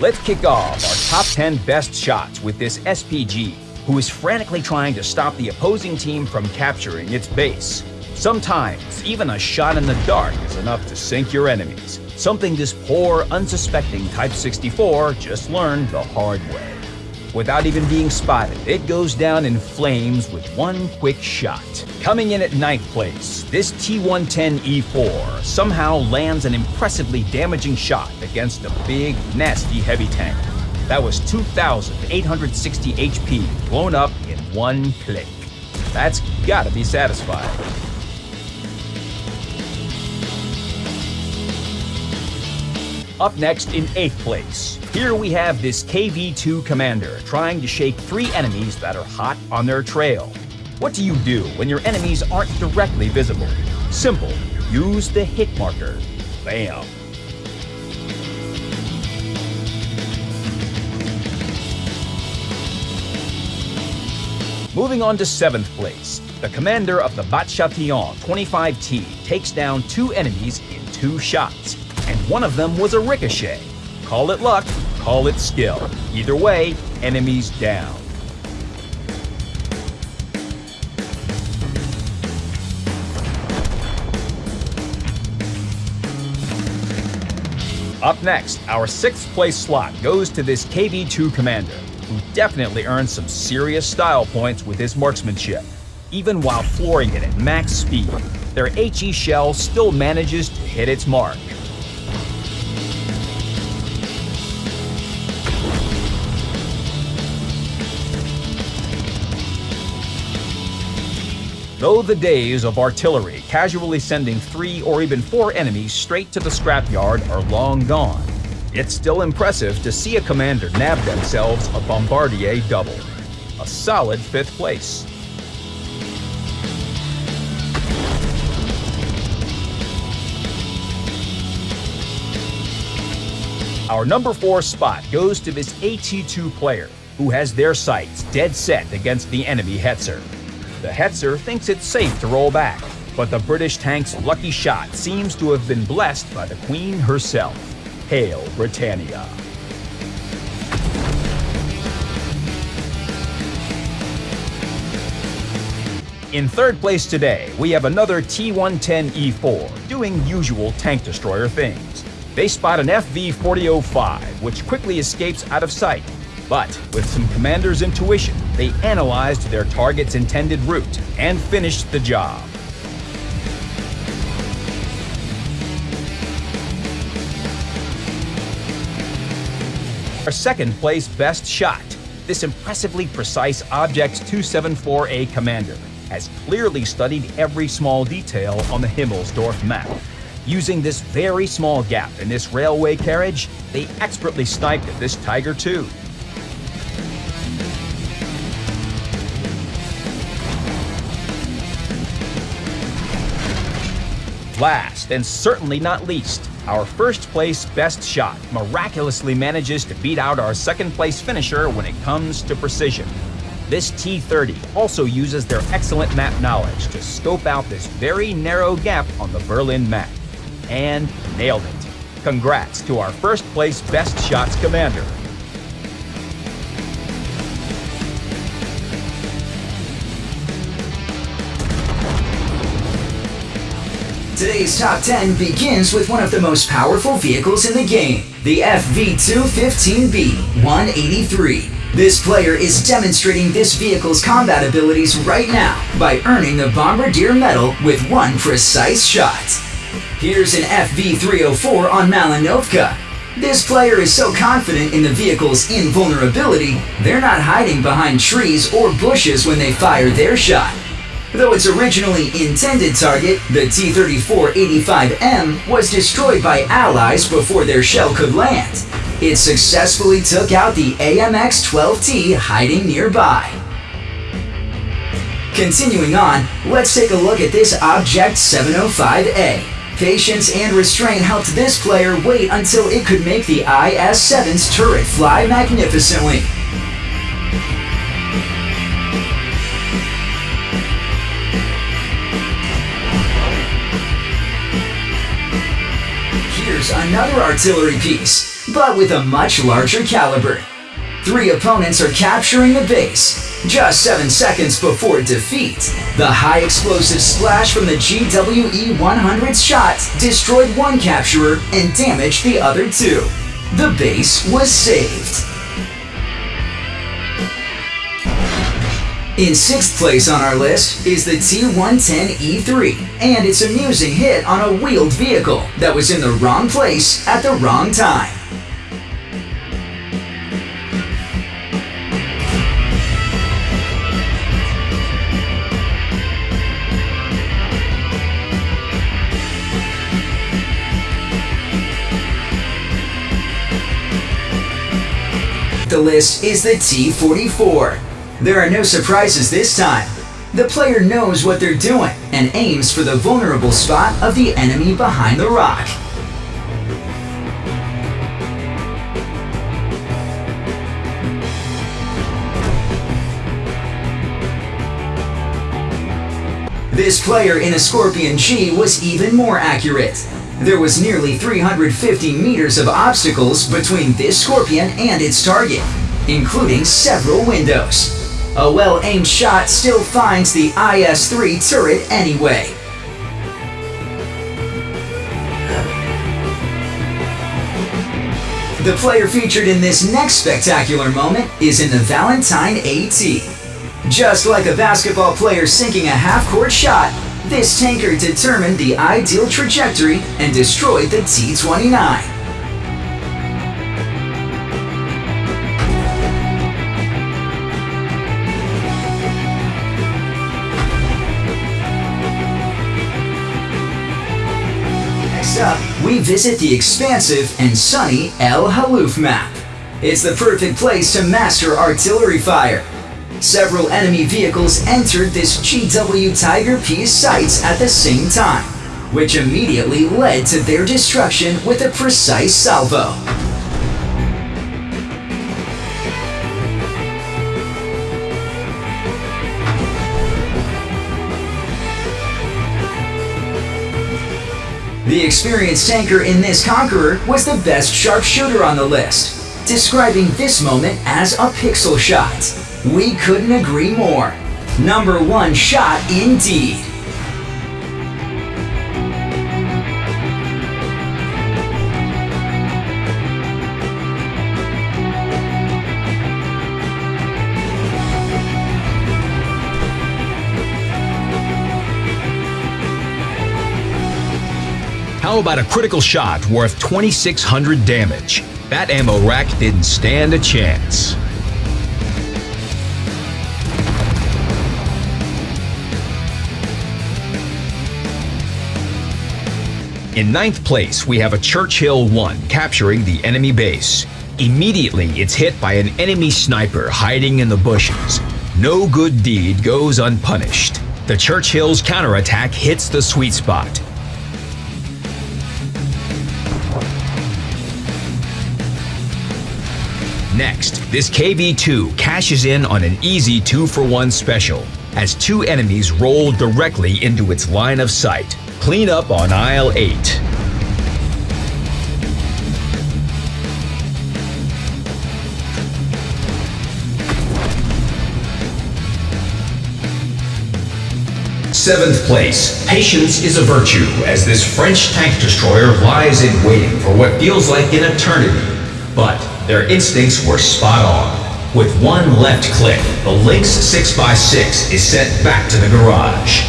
Let's kick off our top 10 best shots with this SPG, who is frantically trying to stop the opposing team from capturing its base. Sometimes, even a shot in the dark is enough to sink your enemies, something this poor, unsuspecting Type 64 just learned the hard way. Without even being spotted, it goes down in flames with one quick shot. Coming in at ninth place, this T-110E4 somehow lands an impressively damaging shot against a big, nasty heavy tank. That was 2,860 HP blown up in one click. That's gotta be satisfying. Up next in 8th place, here we have this KV-2 commander trying to shake three enemies that are hot on their trail. What do you do when your enemies aren't directly visible? Simple, use the hit marker. Bam! Moving on to 7th place, the commander of the Bat-Chatillon 25T takes down two enemies in two shots and one of them was a ricochet. Call it luck, call it skill. Either way, enemies down. Up next, our sixth place slot goes to this KV-2 commander, who definitely earned some serious style points with his marksmanship. Even while flooring it at max speed, their HE shell still manages to hit its mark. Though the days of artillery casually sending three or even four enemies straight to the scrapyard are long gone, it's still impressive to see a commander nab themselves a Bombardier double. A solid fifth place. Our number four spot goes to this AT2 player, who has their sights dead set against the enemy Hetzer. The Hetzer thinks it's safe to roll back, but the British tank's lucky shot seems to have been blessed by the Queen herself. Hail Britannia! In third place today, we have another T-110E4 doing usual tank destroyer things. They spot an FV-4005, which quickly escapes out of sight but with some commander's intuition, they analyzed their target's intended route and finished the job. Our second place best shot, this impressively precise Object 274A commander, has clearly studied every small detail on the Himmelsdorf map. Using this very small gap in this railway carriage, they expertly sniped at this Tiger II. Last, and certainly not least, our first place best shot miraculously manages to beat out our second place finisher when it comes to precision. This T-30 also uses their excellent map knowledge to scope out this very narrow gap on the Berlin map. And nailed it. Congrats to our first place best shots commander. Today's top 10 begins with one of the most powerful vehicles in the game, the FV215B 183. This player is demonstrating this vehicle's combat abilities right now by earning the Bombardier medal with one precise shot. Here's an FV304 on Malinovka. This player is so confident in the vehicle's invulnerability, they're not hiding behind trees or bushes when they fire their shot. Though its originally intended target, the T-34-85M, was destroyed by Allies before their shell could land, it successfully took out the AMX-12T hiding nearby. Continuing on, let's take a look at this Object 705A. Patience and restraint helped this player wait until it could make the IS-7's turret fly magnificently. Another artillery piece. but with a much larger caliber. Three opponents are capturing the base. Just 7 seconds before defeat, the high explosive splash from the GWE 100's shot destroyed one capturer and damaged the other two. The base was saved. In sixth place on our list is the T110E3 and its amusing hit on a wheeled vehicle that was in the wrong place at the wrong time. The list is the T44. There are no surprises this time. The player knows what they're doing and aims for the vulnerable spot of the enemy behind the rock. This player in a Scorpion G was even more accurate. There was nearly 350 meters of obstacles between this Scorpion and its target, including several windows. A well-aimed shot still finds the IS-3 turret anyway. The player featured in this next spectacular moment is in the Valentine AT. Just like a basketball player sinking a half-court shot, this tanker determined the ideal trajectory and destroyed the T-29. We visit the expansive and sunny El Haluf map. It's the perfect place to master artillery fire. Several enemy vehicles entered this GW Tiger P's sights at the same time, which immediately led to their destruction with a precise salvo. The experienced tanker in this Conqueror was the best sharpshooter on the list, describing this moment as a pixel shot. We couldn't agree more. Number one shot indeed. How about a critical shot worth 2600 damage? That ammo rack didn't stand a chance. In ninth place, we have a Churchill 1 capturing the enemy base. Immediately, it's hit by an enemy sniper hiding in the bushes. No good deed goes unpunished. The Churchill's counterattack hits the sweet spot. Next, this KV-2 cashes in on an easy 2 for 1 special, as two enemies roll directly into its line of sight. Clean up on aisle 8. Seventh place. Patience is a virtue, as this French tank destroyer lies in waiting for what feels like an eternity. But their instincts were spot on. With one left click, the Lynx 6x6 is sent back to the garage.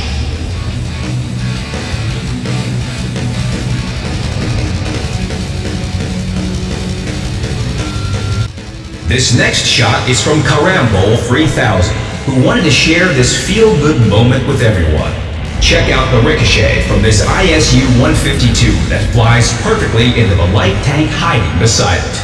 This next shot is from Karambol 3000, who wanted to share this feel-good moment with everyone. Check out the ricochet from this ISU 152 that flies perfectly into the light tank hiding beside it.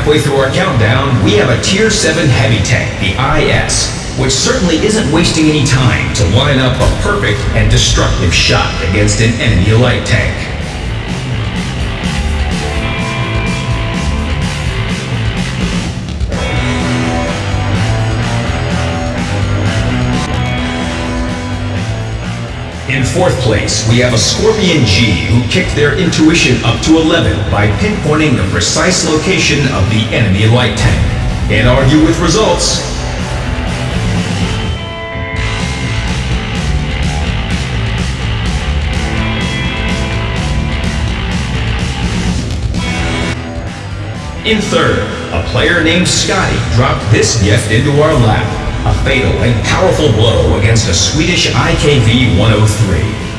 Halfway through our countdown, we have a Tier 7 heavy tank, the IS, which certainly isn't wasting any time to line up a perfect and destructive shot against an enemy light tank. In fourth place, we have a Scorpion G who kicked their intuition up to 11 by pinpointing the precise location of the enemy light tank. Can't argue with results. In third, a player named Scotty dropped this gift into our lap. A fatal and powerful blow against a Swedish IKV 103.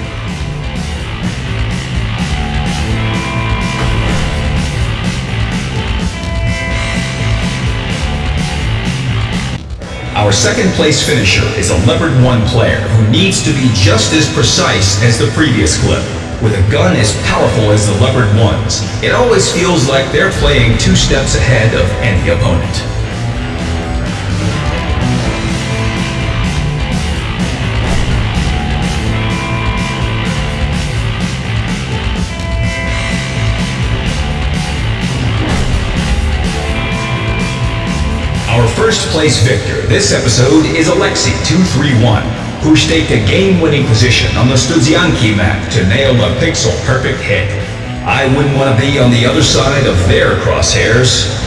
Our second place finisher is a Leopard 1 player who needs to be just as precise as the previous clip. With a gun as powerful as the Leopard 1's, it always feels like they're playing two steps ahead of any opponent. First place victor this episode is Alexi231 who staked a game-winning position on the Studzianki map to nail a pixel-perfect hit. I wouldn't want to be on the other side of their crosshairs.